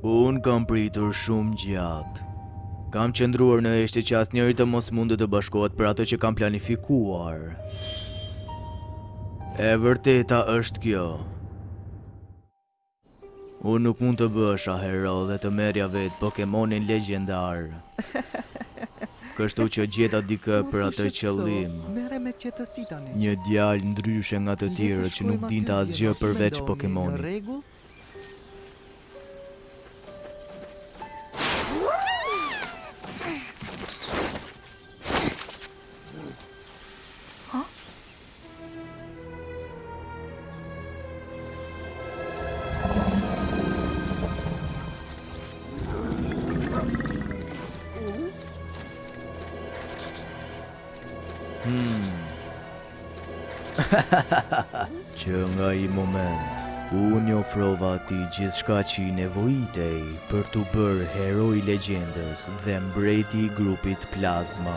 Unë kam pritur shumë gjatë. Kam qëndruar në heshtje që asnjëri të mos mundte të bashkohet për atë që kam planifikuar. E vërteta është kjo. Unë nuk mund të bëhesha hero dhe të merrja vetë Pokemonin legjendar. Kështu që gjeta dikë për atë qëllim. Një djalë ndryshe nga të tjerët që nuk dinte asgjë përveç Pokemonit. Që nga ai moment, unë i ofrova atij gjithçka që i nevojitej për t'u bërë heroi i legjendës dhe mbreti i grupit plazma.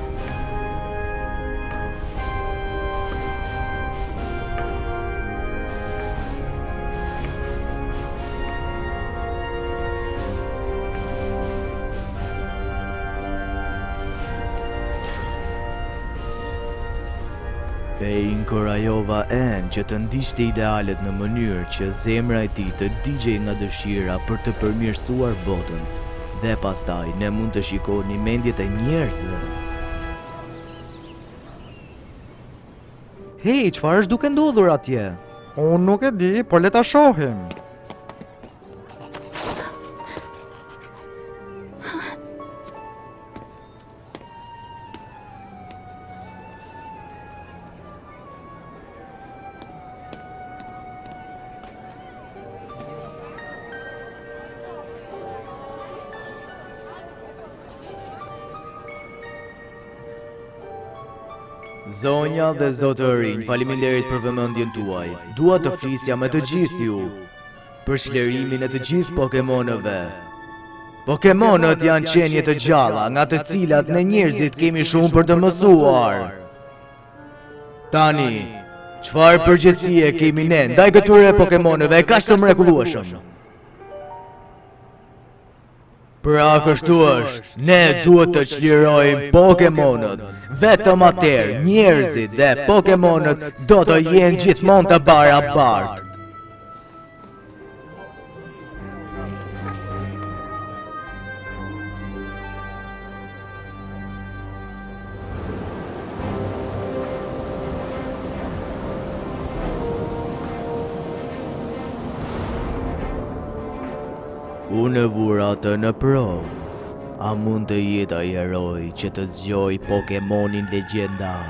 E inkurajova N-në që të ndiqte idealet në mënyrë që zemra e tij të digjej nga dëshira për të përmirësuar botën. dhe pastaj ne mund të shikonim mendjet e njerëzve. Hej, çfarë është duke ndodhur atje? Unë nuk e di, por le ta shohim. Zonja dhe zotërinj, faliminderit për vëmendjen tuaj. Dua të flisja me të gjithë ju. për çlirimin e të gjithë Pokemonëve. Pokemonët janë qenje të gjalla nga të cilat ne njerëzit kemi shumë për të mësuar. Tani, çfarë përgjegjësie kemi ne ndaj këtyre Pokemonëve kaq të mrekullueshëm? Pra kështu është, ne duhet të çlirojmë Pokemonët, vetëm atëherë njerëzit dhe Pokemonët do të jenë gjithmonë të barabartë. Unë e vura atë në provë. A mund të jetë ai heroi që të zgjojë Pokemonin legjendar?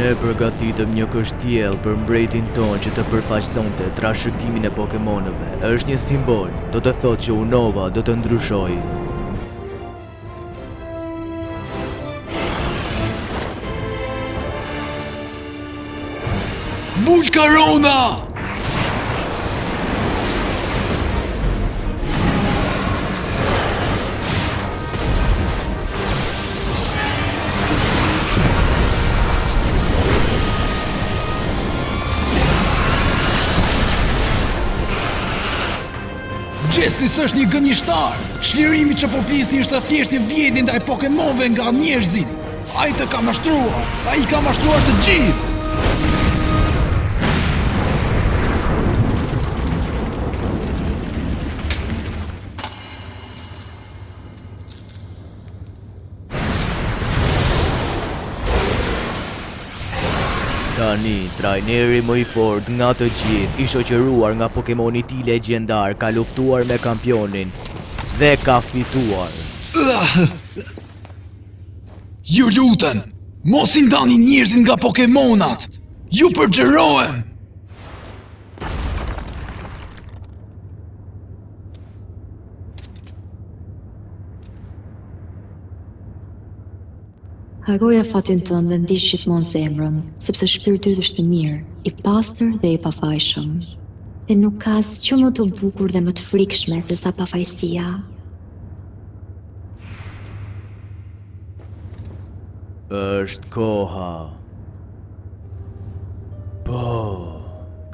Ne përgatitëm një kështjellë për mbretin tonë që të përfaqësonte trashëgiminë e Pokemonëve. Është një simbol, do të thotë që Unova do të ndryshojë. Volkarona! Gjetsis është një gënjeshtar, çlirimi që po flisni është thjesht një vjedhje ndaj Pokemonëve nga njerëzit. Ai të ka mashtruar! Ai i ka mashtruar të gjithë! Tani, trajneri më i fort nga të gjithë, i shoqëruar nga Pokemoni i tij legjendar, ka luftuar me kampionin dhe ka fituar. Ju lutem, mos i ndani njerëzit nga Pokemonat. Ju përgjërohem. Harroje fatin tënd dhe ndiq gjithmonë zemrën, sepse shpirti yt është i mirë, i pastër dhe i pafajshëm. Dhe nuk ka asgjë më të bukur dhe më të frikshme sesa pafajësia. është koha. Po,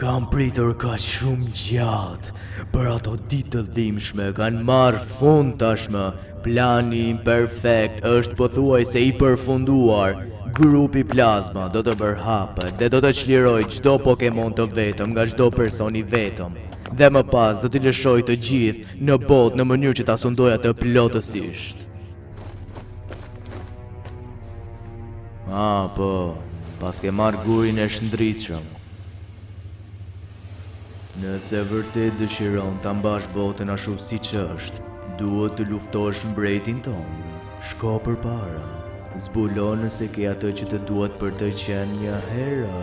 kam pritur kaq shumë gjatë, por ato ditë të dhimshme kanë marrë fund tashmë, plani im perfekt është pothuajse i përfunduar, grupi plazma do të përhapet dhe do të çlirojë çdo Pokemon të vetëm nga çdo person i vetëm, dhe më pas do t'i lëshoj të gjithë në botë në mënyrë që ta sundojë atë plotësisht. Ah, po, paske marrë gurin e shndritshëm. Nëse vërtet dëshiron ta mbash botën ashtu siç është, duhet të luftosh mbretin tonë. Shko përpara. Zbulo nëse ke atë që të duhet për të qenë një hero.